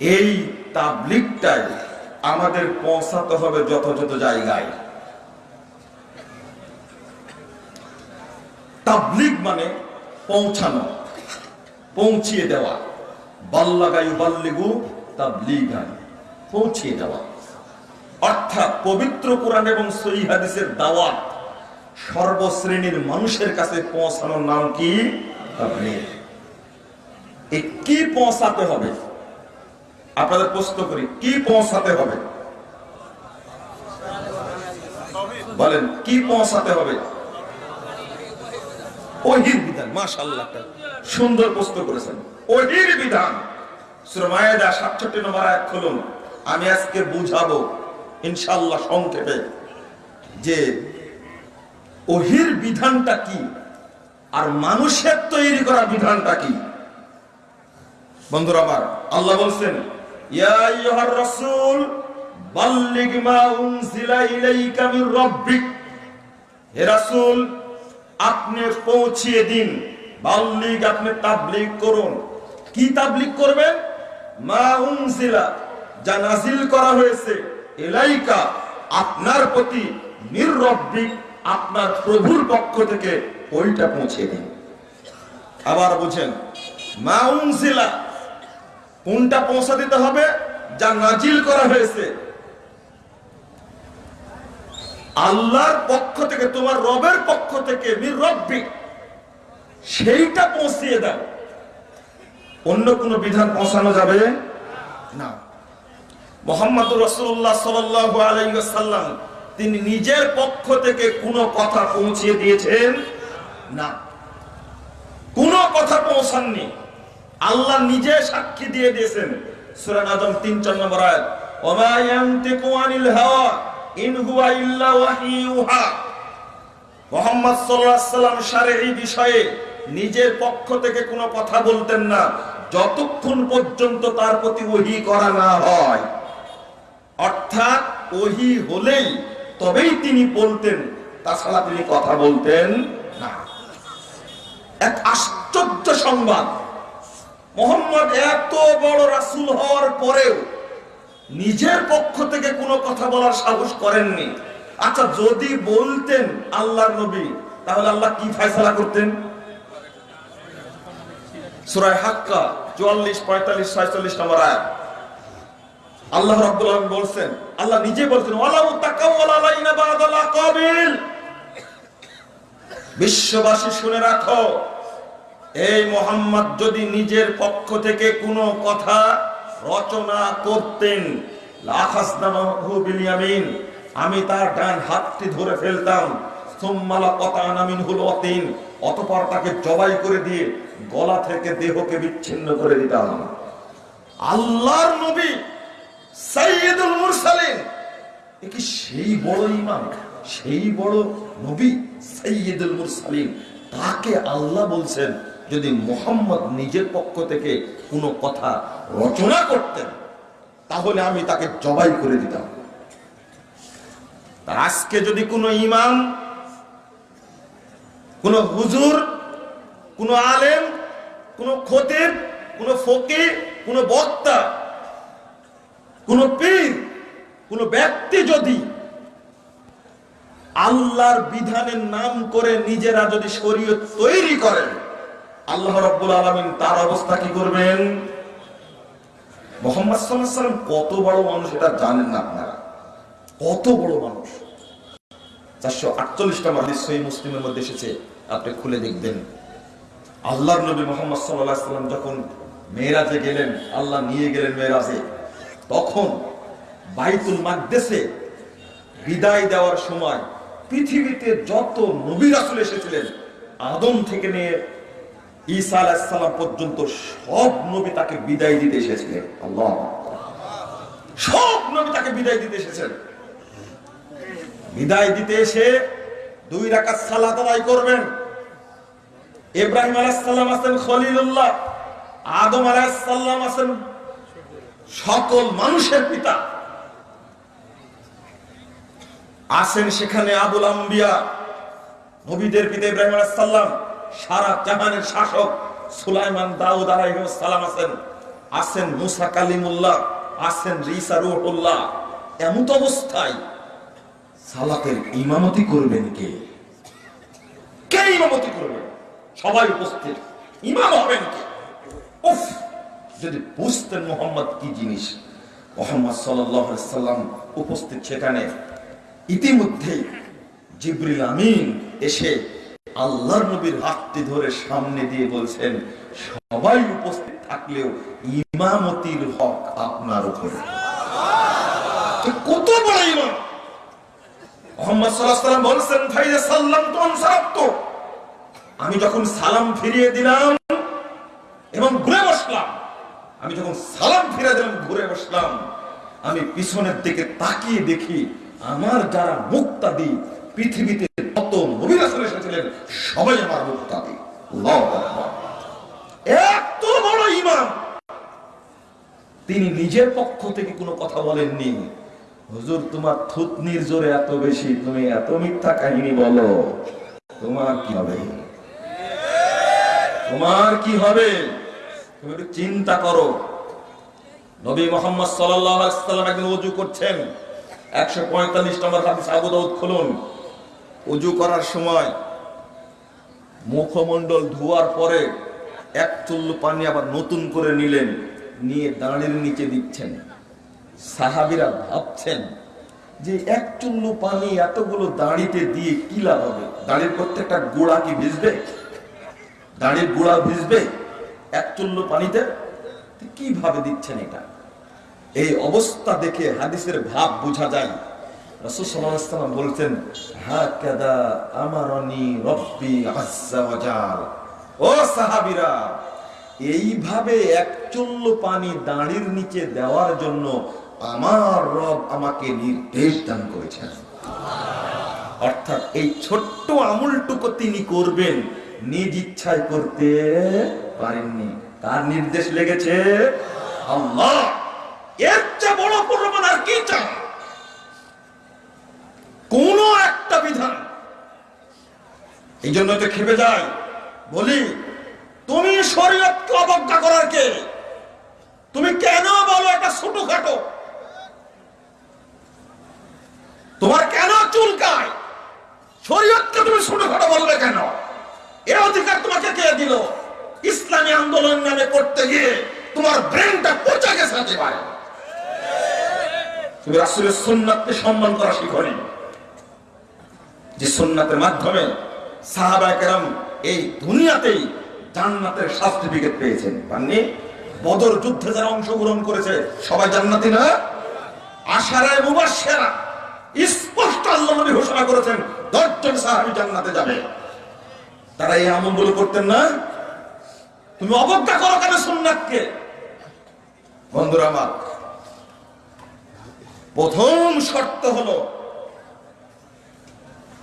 এই তাবলিগটাই আমাদের পৌঁছাতে হবে যথাযথ জায়গায়। তাবলিগ মানে পৌঁছানো, পৌঁছিয়ে দেওয়া। বাল্লাগায়ু বাল্লিগু তাবলিগান, পৌঁছিয়ে দেওয়া। অর্থাৎ পবিত্র কোরআন এবং সহি হাদিসের দাওয়াত সর্বশ্রেণীর মানুষের কাছে পৌঁছানোর নাম কি? তাবলীগ। এ কি পৌঁছাতে হবে? আপনাদের প্রশ্ন করি, কি পৌঁছাতে হবে? বলেন, কি পৌঁছাতে হবে? ওহির বিধান সুন্দর প্রশ্ন করেছেন। ওহির বিধান, সূরা মায়েদা 67 নম্বর আয়াত খুলুন। আমি আজকে বুঝাবো, ইনশাআল্লাহ সংক্ষেপে, যে ওহির বিধানটা কি? আর মানুষের তৈরি করা বিধানটা কি? বন্ধুরা আমার, আল্লাহ বলছেন ইলাইকা মির আপনি পৌঁছিয়ে দিন আপনি করুন। কি করবেন? যা করা হয়েছে, ইলাইকা, আপনার প্রতি মির রাব্বিক, আপনার প্রভুর পক্ষ থেকে, ওইটা পৌঁছে দিন। আবার বুঝেন, মা উনজিলা কোনটা পৌঁছা দিতে হবে যা নাজিল করা হয়েছে? আল্লাহর পক্ষ থেকে, তোমার রবের পক্ষ থেকে রব্বি, সেইটা পৌঁছিয়ে দাও। অন্য কোন বিধান পৌঁছানো যাবে না। মোহাম্মদ রসুল্লাহ সাল্লাম তিনি নিজের পক্ষ থেকে কোনো কথা পৌঁছিয়ে দিয়েছেন না। কোনো কথা পৌঁছাননি। আল্লাহ নিজে সাক্ষী দিয়ে দিয়েছেন। সূরা আদম 3 4 নম্বর আয়াত, ওমা আনিল হাওয়া, ইন হুয়া মুহাম্মদ সাল্লাল্লাহু সাল্লাম শারঈ বিষয়ে নিজের পক্ষ থেকে কোনো কথা বলতেন না। যতক্ষণ পর্যন্ত তার প্রতি ওহী করা না হয়, অর্থাৎ ওহী হলেই তবেই তিনি বলতেন, তাছাড়া তিনি কথা বলতেন না। এক আশ্চর্য সংবাদ। মোহাম্মদ এত বড় রাসুল হওয়ার পরেও নিজের পক্ষ থেকে কোনো কথা বলার সাহস করেননি। আচ্ছা যদি বলতেন আল্লাহর নবী, তাহলে আল্লাহ কি ফয়সালা করতেন? সুরায় হাক্কা, চুয়াল্লিশ, পঁয়তাল্লিশ, ছয়চল্লিশ নম্বর আল্লাহ রাব্বুল বলছেন, আল্লাহ নিজে বলছেন বিশ্ববাসী শুনে রাখো এই মোহাম্মদ যদি নিজের পক্ষ থেকে কোনো কথা রচনা করতেন আমি তার ডান হাতটি ধরে ফেলতাম কতানামিন হুল অতিন অতপর তাকে জবাই করে দিয়ে গলা থেকে দেহকে বিচ্ছিন্ন করে দিতাম। আল্লাহর নবী কি সেই সেই বড় নবী তাকে আল্লাহ বলছেন যদি মোহাম্মদ নিজের পক্ষ থেকে কোনো কথা রচনা করতেন, তাহলে আমি তাকে জবাই করে দিতাম। আজকে যদি কোনো ইমাম, কোন হুজুর, কোন আলেম, কোন খতিব, কোন ফকি কোন বক্তা, কোন পীর, কোন ব্যক্তি যদি আল্লাহর বিধানের নাম করে নিজেরা যদি শরীয়ত তৈরি করেন আল্লাহ রব্বুল আলমিন তার অবস্থা কি করবেন? মোহাম্মদ সাল্লাম কত বড় মানুষ এটা জানেন না আপনারা? কত বড় মানুষ? চারশো আটচল্লিশটা মাদিস সহি মুসলিমের মধ্যে এসেছে, আপনি খুলে দেখবেন। আল্লাহর নবী মোহাম্মদ সাল্লাহ সাল্লাম যখন মেয়েরাজে গেলেন, আল্লাহ নিয়ে গেলেন মেয়েরাজে, তখন বাইতুল মাকদেসে বিদায় দেওয়ার সময় পৃথিবীতে যত নবী রাসুল এসেছিলেন, আদম থেকে নিয়ে ঈসা আলাইসাল্লাম পর্যন্ত সব নবী তাকে বিদায় দিতে এসেছিলেন। আল্লাহ। সব নবী তাকে বিদায় দিতে এসেছেন। বিদায় দিতে এসে দুই রাকাত সালাত আদায় করবেন। ইব্রাহিম আলাইসাল্লাম আছেন খলিলুল্লাহ, আদম আলাইসাল্লাম আছেন সকল মানুষের পিতা। আসেন সেখানে আবুল আম্বিয়া, নবীদের পিতা ইব্রাহিম আলাইসাল্লাম সারা জাহানের শাসক সুলাইমান দাউদ সালাম আছেন। আছেন মুসা কালিমুল্লাহ, আছেন রিসা রুহুল্লাহ। এমত অবস্থায় সালাতের ইমামতি করবেন কে? কে ইমামতি করবেন সবাই উপস্থিত। ইমাম হবেন কে? উফ, যদি বুঝতেন মোহাম্মদ কি জিনিস। মোহাম্মদ সাল্লাম উপস্থিত সেখানে। ইতিমধ্যেই জিবরিল আমিন এসে আল্লাহর নবীর হাতটি ধরে সামনে দিয়ে বলছেন, সবাই উপস্থিত থাকলেও ইমামতির হক আপনার উপরে। কত বড় ইমাম? আমি যখন সালাম ফিরিয়ে দিলাম এবং ঘুরে বসলাম, আমি যখন সালাম ফিরে দিলাম, ঘুরে বসলাম, আমি পিছনের দিকে তাকিয়ে দেখি, আমার যারা মুক্তাদি পৃথিবীতে কত নবীর রাসূল এসেছিলেন সবাই আমার আল্লাহু এত বড় ইমাম! তিনি নিজের পক্ষ থেকে কোনো কথা বলেননি। হুজুর, তোমার থুতনির জোরে এত বেশি, তুমি এত মিথ্যা কাহিনী বলো। তোমার কি হবে? তোমার কি হবে? তুমি একটু চিন্তা করো। নবী মোহাম্মদ সাল্লাম একদিন উজু করছেন। একশো পঁয়তাল্লিশ নম্বর হাদিস আবু খুলুন। উজু করার সময় মুখমণ্ডল ধোয়ার পরে এক চুল্লু পানি আবার নতুন করে নিলেন, নিয়ে দাঁড়ের নিচে দিচ্ছেন। সাহাবিরা ভাবছেন যে এক চুল্লু পানি এতগুলো দাঁড়িতে দিয়ে কি লাভ হবে? দাঁড়ির প্রত্যেকটা গোড়া কি ভিজবে? দাঁড়ির গোড়া ভিজবে এক চুল্লু পানিতে? কীভাবে দিচ্ছেন এটা? এই অবস্থা দেখে হাদিসের ভাব বোঝা যায়। এইভাবে পানি দাঁড়ির নিচে দেওয়ার জন্য আমার রব আমাকে নির্দেশ দান করেছেন। অর্থাৎ এই ছোট্ট আমুলটুকু তিনি করবেন, নিজ ইচ্ছায় করতে পারেননি। তার নির্দেশ লেগেছে, আল্লাহ, এর চেয়ে বড় প্রমাণ আর কি চান কোন একটা বিধান। এই জন্য তো খেপে যায়, বলি, তুমি শরীয়তকে অবজ্ঞা করার কে? তুমি কেন বলো এটা ছোটখাটো? তোমার কেন চুলকায় শরীয়তকে তুমি ছোটখাটো বলবে কেন? এর অধিকার তোমাকে কে দিল? ইসলামী আন্দোলন নামে করতে গিয়ে তোমার ব্রেনটা পচে গেছে তুমি রাসূলের সুন্নাতকে সম্মান করা শিখনি। যে সুন্নাতের মাধ্যমে সাহাবা কেরাম এই দুনিয়াতেই জান্নাতের সার্টিফিকেট পেয়েছেন। পাননি? বদর যুদ্ধে যারা অংশগ্রহণ করেছে, সবাই জান্নাতি না? আশারায় মুবাশশিরা স্পষ্ট আল্লাহ নবী ঘোষণা করেছেন, দশজন সাহাবী জান্নাতে যাবে। তারা এই আমলগুলো করতেন না? তুমি অবজ্ঞা করো কেন সুন্নাতকে? বন্ধুরা আমার, প্রথম শর্ত হলো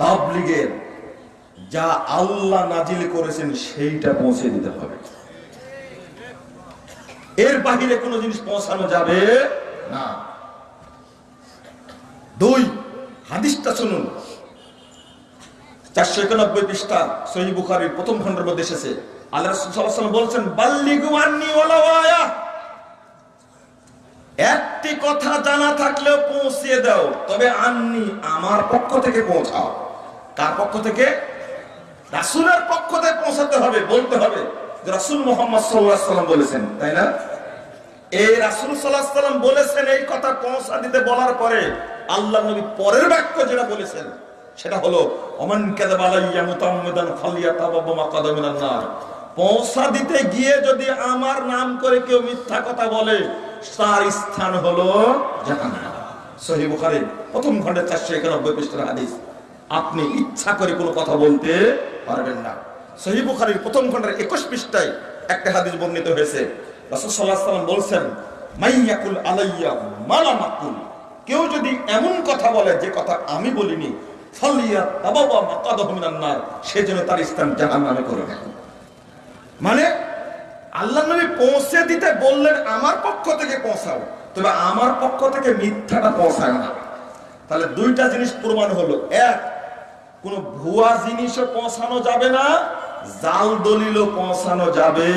তাবলিগের যা আল্লাহ নাজিল করেছেন সেইটা পৌঁছে দিতে হবে। এর বাহিরে কোনো জিনিস পৌঁছানো যাবে না। দুই, হাদিসটা শুনুন। চারশো একানব্বই পৃষ্ঠা সহি বুখারির প্রথম খণ্ডের মধ্যে এসেছে। আল্লাহ বলছেন, বাল্লিগু আন্নি ওয়ালাউ আয়া একটি কথা জানা থাকলেও পৌঁছিয়ে দাও। তবে আননি আমার পক্ষ থেকে পৌঁছাও। কার পক্ষ থেকে? রাসূলের পক্ষ থেকে পৌঁছাতে হবে, বলতে হবে রাসূল মুহাম্মদ আলাইহি বলেছেন, তাই না? এই রাসূল আলাইহি বলেছেন এই কথা পৌঁছা দিতে বলার পরে আল্লাহ নবী পরের বাক্য যেটা বলেছেন, সেটা হলো অমান পৌঁছা দিতে গিয়ে যদি আমার নাম করে কেউ মিথ্যা কথা বলে তার স্থান হলো জাহান্নাম। প্রথম খণ্ডে 491 পৃষ্ঠার হাদিস। আপনি ইচ্ছা করে কোনো কথা বলতে পারবেন না। সহি বুখারীর প্রথম খণ্ডের 21 পৃষ্ঠায় একটা হাদিস বর্ণিত হয়েছে। সাল্লাল্লাহু আলাইহি মাইয়াকুল আলাইয়া মালা মাকুল কেউ যদি এমন কথা বলে, যে কথা আমি বলিনি, ফালিয়া নার সেজন্য তার স্থান জাহান্নামে করে মানে আল্লাহ নবী পৌঁছে দিতে বললেন, আমার পক্ষ থেকে পৌঁছাও। তবে আমার পক্ষ থেকে মিথ্যাটা পৌঁছায় না। তাহলে দুইটা জিনিস প্রমাণ হলো। এক, কোন ভুয়া জিনিসও পৌঁছানো যাবে না, জাল দলিলও পৌঁছানো যাবে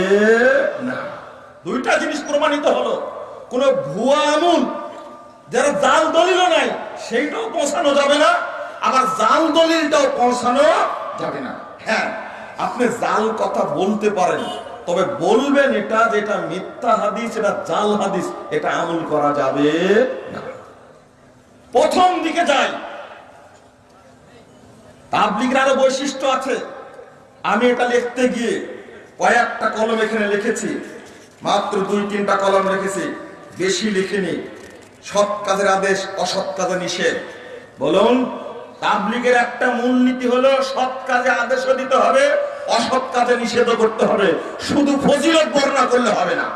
না। দুইটা জিনিস প্রমাণিত হলো। কোন ভুয়া আমুল, যারা জাল দলিল নাই, সেইটাও পৌঁছানো যাবে না, আবার জাল দলিলটাও পৌঁছানো যাবে না। হ্যাঁ আপনি জাল কথা বলতে পারেন। তবে বলবেন এটা যেটা মিথ্যা হাদিস, এটা জাল হাদিস, এটা আমল করা যাবে না। প্রথম দিকে যাই। তাবলিগের আরও বৈশিষ্ট্য আছে। আমি এটা লিখতে গিয়ে কয়েকটা কলম এখানে লিখেছি, মাত্র দুই, তিনটা কলম লিখেছি, বেশি লিখিনি। সৎ কাজের আদেশ, অসৎ কাজে নিষেধ। বলুন, তাবলিগের একটা মূলনীতি হলো, সৎ কাজে আদেশও দিতে হবে অসৎ কাজে নিষেধ করতে হবে। শুধু ফজিলত বর্ণনা করলে হবে না।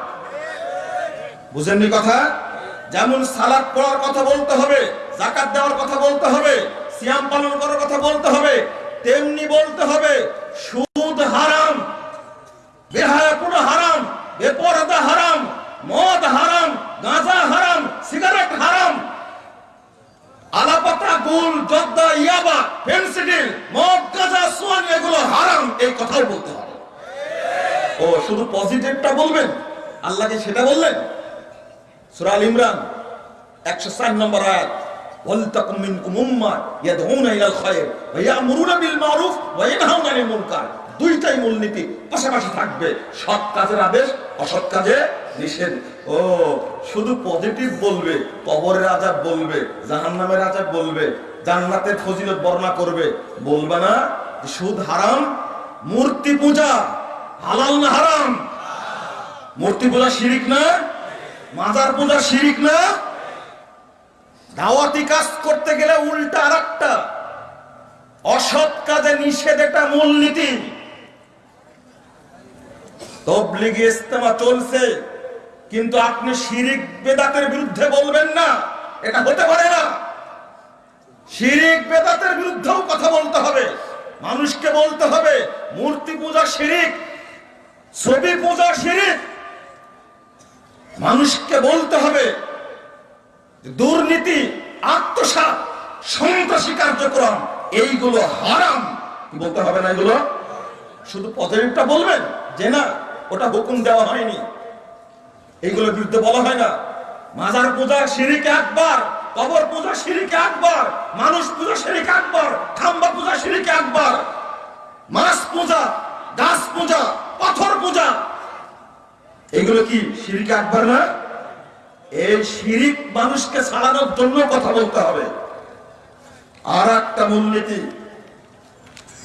বুঝেননি কথা? যেমন সালাদ পড়ার কথা বলতে হবে জাকাত দেওয়ার কথা বলতে হবে, সিয়াম পালন করার কথা বলতে হবে, তেমনি বলতে হবে, সুদ হারাম বেহায়াপুর হারাম বেপরদা হারাম মদ হারাম গাঁজা হারাম সিগারেট হারাম আলাপাতা গুল জর্দা, ইয়াবা ফেন্সিডিল মদ, গাঁজা, সোয়ান, এগুলো হারাম, এই কথাও বলতে হবে। ও, শুধু পজিটিভটা বলবেন? আল্লাহকে সেটা বললেন? সূরা আল ইমরান 104 নম্বর আয়াত ইয়াদউনা ইলাল খায়র ওয়া ইয়ামুরুনা বিল মারুফ ওয়া ইয়ানহাউনা আনিল মুনকার। দুইটাই মূলনীতি পাশাপাশি থাকবে, সৎ কাজের আদেশ, অসৎ কাজে নিষেধ। ও, শুধু পজিটিভ বলবে, কবরের আজাব বলবে জাহান নামের আজাব বলবে, জান্নাতের ফজিলত বর্ণনা করবে। বলবে না সুদ হারাম, মূর্তি পূজা হালাল না হারাম? মূর্তি পূজা শিরিক না? মাজার পূজা শিরিক না? দাওয়াতি কাজ করতে গেলে উল্টা আর একটা অসৎ কাজে নিষেধ এটা মূলনীতি। তবলিগি ইস্তেমা চলছে। কিন্তু আপনি শিরিক বেদাতের বিরুদ্ধে বলবেন না, এটা হতে পারে না। শিরিক বেদাতের বিরুদ্ধেও কথা বলতে হবে, মানুষকে বলতে হবে, মূর্তি পূজা শিরিক, ছবি পূজা শিরিক। মানুষকে বলতে হবে দুর্নীতি, আত্মসাৎ, সন্ত্রাসী কার্যক্রম, এইগুলো হারাম। বলতে হবে না এগুলো? শুধু পজিটিভটা বলবেন? যে না, ওটা হুকুম দেওয়া হয়নি। এইগুলোর বিরুদ্ধে বলা হয় না। মাজার পূজা সিঁড়িকে একবার, কবর পূজা সিঁড়িকে একবার, মানুষ পূজা সিঁড়িকে একবার, খাম্বা পূজা সিঁড়িকে একবার, মাছ পূজা, গাছ পূজা, পাথর পূজা। এগুলো কি সিঁড়িকে একবার না? এই শিরিক মানুষকে ছাড়ানোর জন্য কথা বলতে হবে। আর একটা মূলনীতি,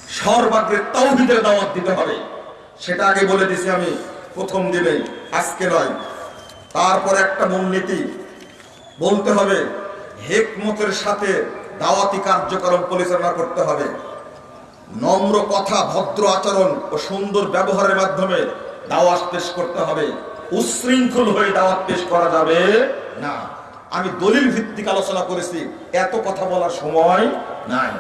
সর্বাগ্রে তৌহিদের দাওয়াত দিতে হবে। সেটা আগে বলে দিছি আমি, প্রথম দিনে আজকে নয়। তারপর একটা মূলনীতি। বলতে হবে, হেকমতের সাথে দাওয়াতি কার্যক্রম পরিচালনা করতে হবে। নম্র কথা, ভদ্র আচরণ ও সুন্দর ব্যবহারের মাধ্যমে দাওয়াত পেশ করতে হবে। উশৃঙ্খল হয়ে দাওয়াত পেশ করা যাবে না। আমি দলিল ভিত্তিক আলোচনা করেছি, এত কথা বলার সময় নাই।